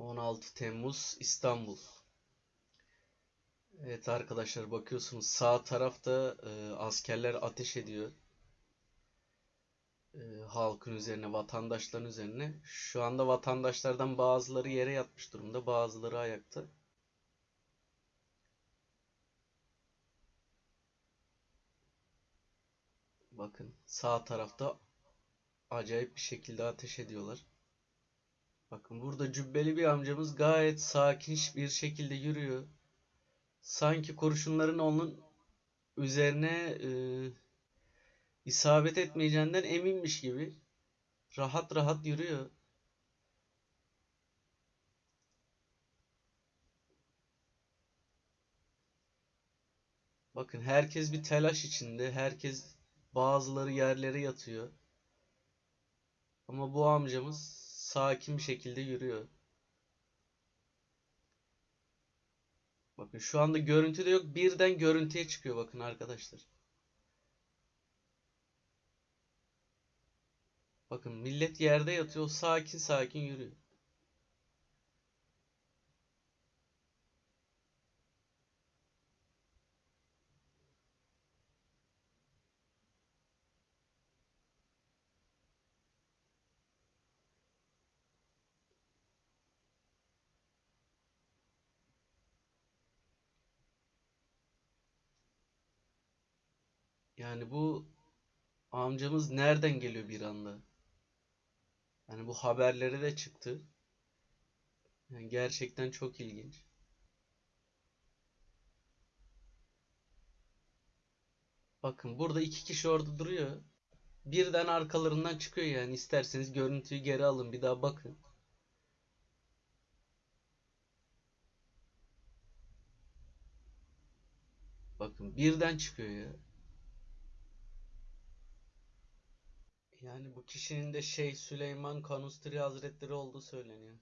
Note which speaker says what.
Speaker 1: 16 Temmuz İstanbul. Evet arkadaşlar bakıyorsunuz sağ tarafta e, askerler ateş ediyor. E, halkın üzerine, vatandaşların üzerine. Şu anda vatandaşlardan bazıları yere yatmış durumda, bazıları ayakta. Bakın sağ tarafta acayip bir şekilde ateş ediyorlar. Bakın burada cübbeli bir amcamız gayet sakin bir şekilde yürüyor. Sanki kurşunların onun üzerine e, isabet etmeyeceğinden eminmiş gibi rahat rahat yürüyor. Bakın herkes bir telaş içinde. Herkes bazıları yerlere yatıyor. Ama bu amcamız sakin bir şekilde yürüyor. Bakın şu anda görüntü de yok. Birden görüntüye çıkıyor bakın arkadaşlar. Bakın millet yerde yatıyor. Sakin sakin yürüyor. Yani bu amcamız nereden geliyor bir anda? Yani bu haberlere de çıktı. Yani gerçekten çok ilginç. Bakın burada iki kişi orada duruyor. Birden arkalarından çıkıyor yani. İsterseniz görüntüyü geri alın bir daha bakın. Bakın birden çıkıyor ya. Yani bu kişinin de Şeyh Süleyman Kanustri Hazretleri olduğu söyleniyor.